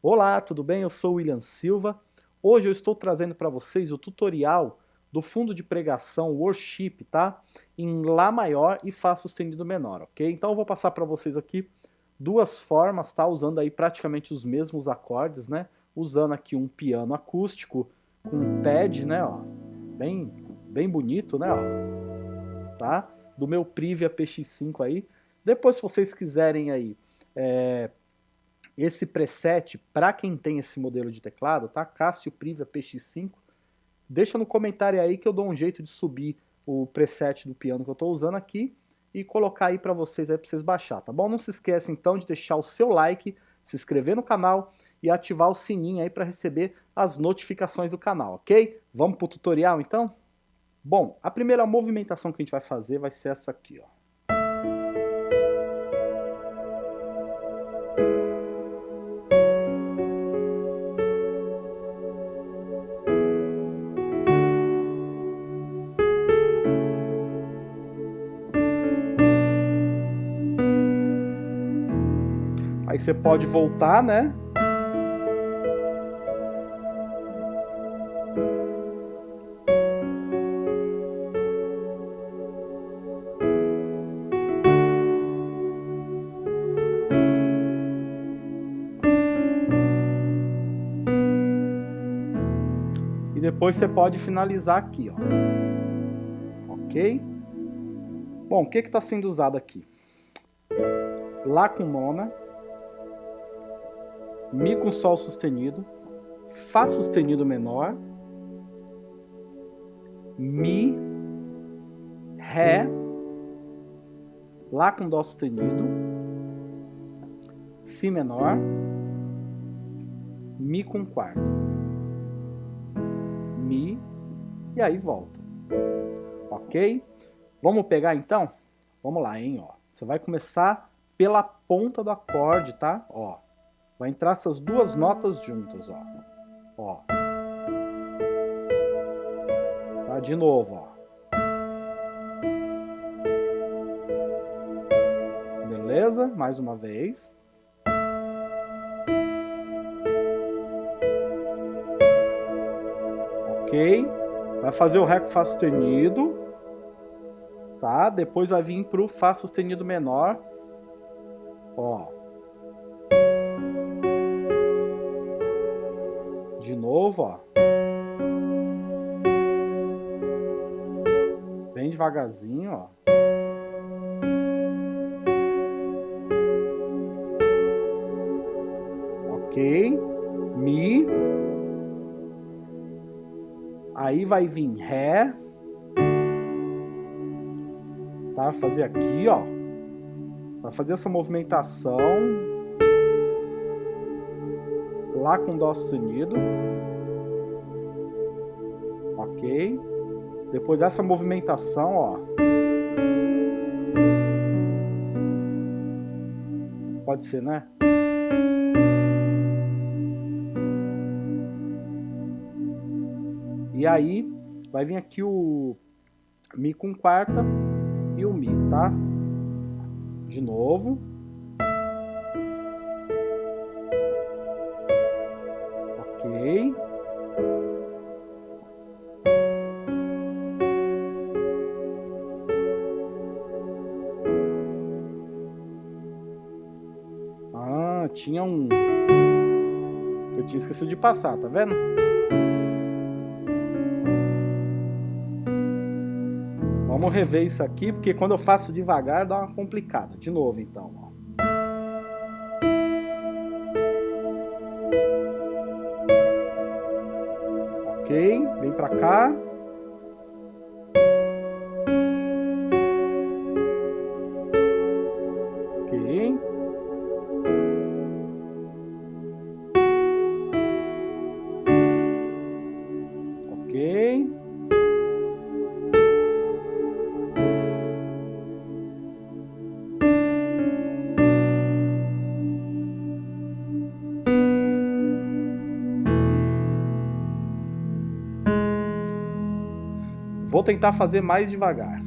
Olá, tudo bem? Eu sou o William Silva. Hoje eu estou trazendo para vocês o tutorial do fundo de pregação Worship, tá? Em Lá maior e Fá sustenido menor, ok? Então eu vou passar para vocês aqui duas formas, tá? Usando aí praticamente os mesmos acordes, né? Usando aqui um piano acústico com um pad, né, ó. Bem, bem bonito, né, ó. Tá? Do meu Privia PX5 aí. Depois, se vocês quiserem aí é, esse preset, para quem tem esse modelo de teclado, tá? Cássio Privia PX5, deixa no comentário aí que eu dou um jeito de subir o preset do piano que eu estou usando aqui e colocar aí para vocês aí para vocês baixar, tá bom? Não se esqueça então de deixar o seu like, se inscrever no canal e ativar o sininho aí para receber as notificações do canal, ok? Vamos para o tutorial então? Bom, a primeira movimentação que a gente vai fazer vai ser essa aqui, ó. Aí você pode voltar, né? E depois você pode finalizar aqui, ó. Ok? Bom, o que está sendo usado aqui? Lá com nona, Mi com Sol sustenido, Fá sustenido menor, Mi, Ré, Lá com Dó sustenido, Si menor, Mi com quarta, Mi, e aí volta. Ok? Vamos pegar então? Vamos lá, hein? Ó. Você vai começar pela ponta do acorde, tá? Ó. Vai entrar essas duas notas juntas, ó. Ó. Tá? De novo, ó. Beleza? Mais uma vez. Ok? Vai fazer o Ré com Fá sustenido. Tá? Depois vai vir pro Fá sustenido menor. Ó. de novo, ó. Bem devagarzinho, ó. Ok. Mi. Aí vai vir Ré. Tá? Fazer aqui, ó. Vai fazer essa movimentação Lá com Dó sustenido. Ok. Depois essa movimentação, ó. Pode ser, né? E aí, vai vir aqui o Mi com quarta e o Mi, tá? De novo. Tinha um... Eu tinha esquecido de passar, tá vendo? Vamos rever isso aqui, porque quando eu faço devagar dá uma complicada. De novo, então, ó. Ok, vem pra cá. Ok. Vou tentar fazer mais devagar.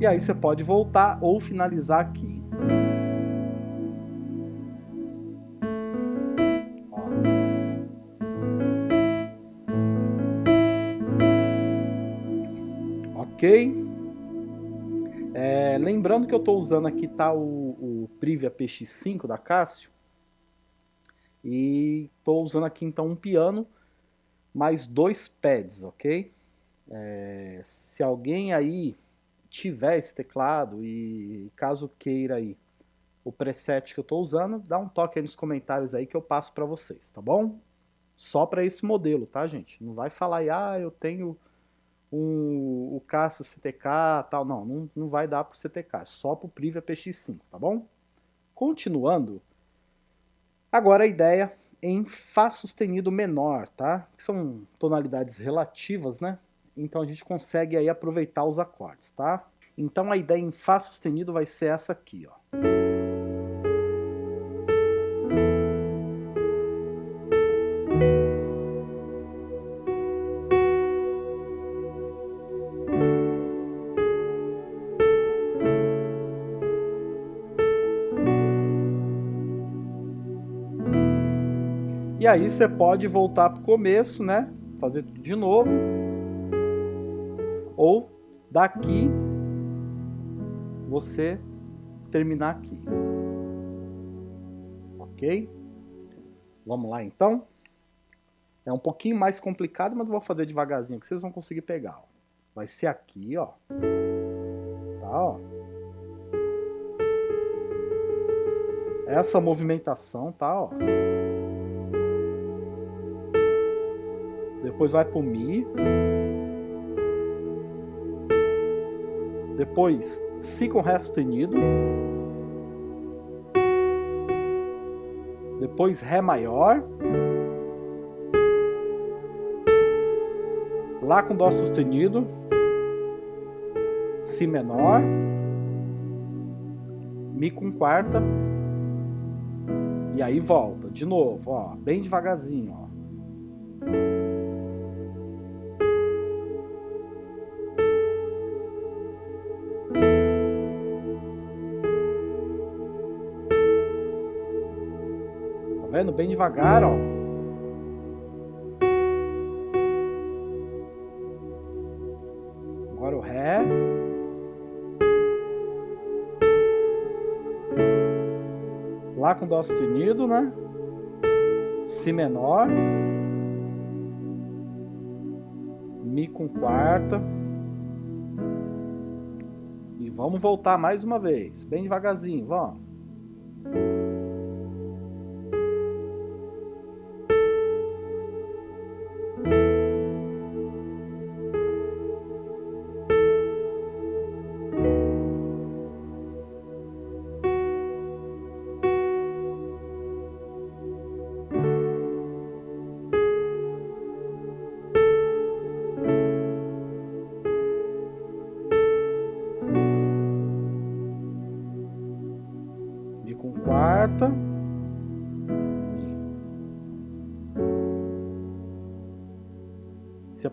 E aí você pode voltar ou finalizar aqui. Ok? É, lembrando que eu estou usando aqui tá o, o Privia PX5 da Cássio. E estou usando aqui então um piano mais dois pads, ok? É, se alguém aí tiver esse teclado e caso queira aí o preset que eu estou usando, dá um toque aí nos comentários aí que eu passo para vocês, tá bom? Só para esse modelo, tá gente? Não vai falar aí, ah, eu tenho um, o Cássio CTK tal, não, não, não vai dar para o CTK, é só para o Privia PX5, tá bom? Continuando, agora a ideia em Fá sustenido menor, tá? Que são tonalidades relativas, né? Então a gente consegue aí aproveitar os acordes, tá? Então a ideia em Fá sustenido vai ser essa aqui, ó. E aí você pode voltar para o começo, né? Fazer tudo de novo ou daqui você terminar aqui. Ok? Vamos lá então? É um pouquinho mais complicado, mas eu vou fazer devagarzinho que vocês vão conseguir pegar. Ó. Vai ser aqui, ó. Tá, ó. Essa movimentação, tá, ó. Depois vai pro Mi. Depois, Si com Ré sustenido. Depois, Ré maior. Lá com Dó sustenido. Si menor. Mi com quarta. E aí volta, de novo, ó, bem devagarzinho, ó. Vendo? Bem devagar, ó. Agora o Ré. Lá com Dó sustenido, né? Si menor. Mi com quarta. E vamos voltar mais uma vez, bem devagarzinho, vamos.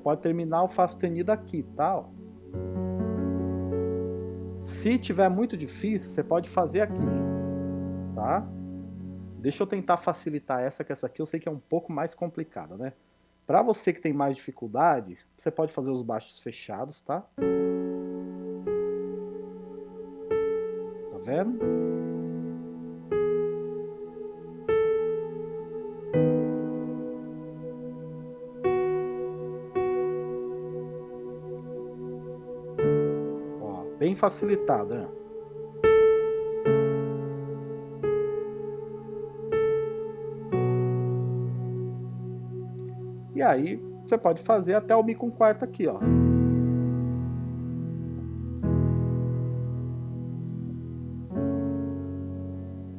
Pode terminar o Fá sustenido aqui, tá? Se tiver muito difícil, você pode fazer aqui, tá? Deixa eu tentar facilitar essa, que essa aqui eu sei que é um pouco mais complicada, né? Para você que tem mais dificuldade, você pode fazer os baixos fechados, tá? Tá vendo? facilitada. facilitado. E aí você pode fazer até o Mi com quarta aqui, ó.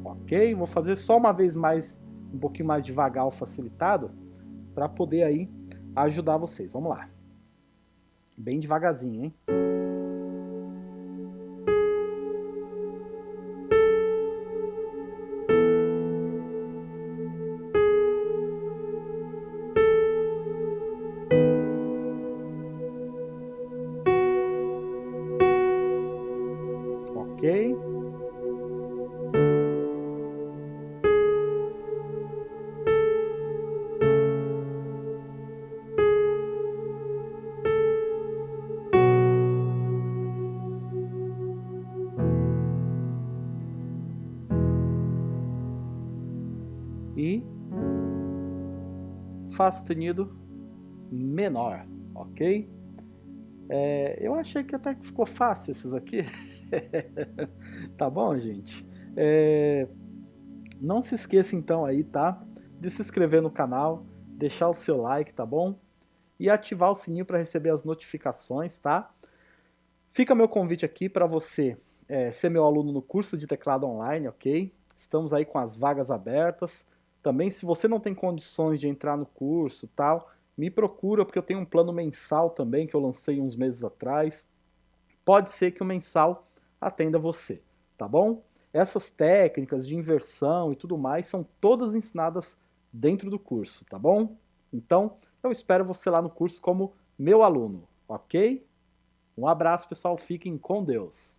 Ok? Vou fazer só uma vez mais, um pouquinho mais devagar o facilitado, para poder aí ajudar vocês. Vamos lá. Bem devagarzinho, hein? Fá sustenido menor, ok? É, eu achei que até que ficou fácil esses aqui. tá bom, gente? É, não se esqueça então aí, tá? De se inscrever no canal, deixar o seu like, tá bom? E ativar o sininho para receber as notificações, tá? Fica meu convite aqui para você é, ser meu aluno no curso de teclado online, ok? Estamos aí com as vagas abertas. Também, se você não tem condições de entrar no curso tal, me procura, porque eu tenho um plano mensal também, que eu lancei uns meses atrás. Pode ser que o mensal atenda você, tá bom? Essas técnicas de inversão e tudo mais são todas ensinadas dentro do curso, tá bom? Então, eu espero você lá no curso como meu aluno, ok? Um abraço, pessoal. Fiquem com Deus.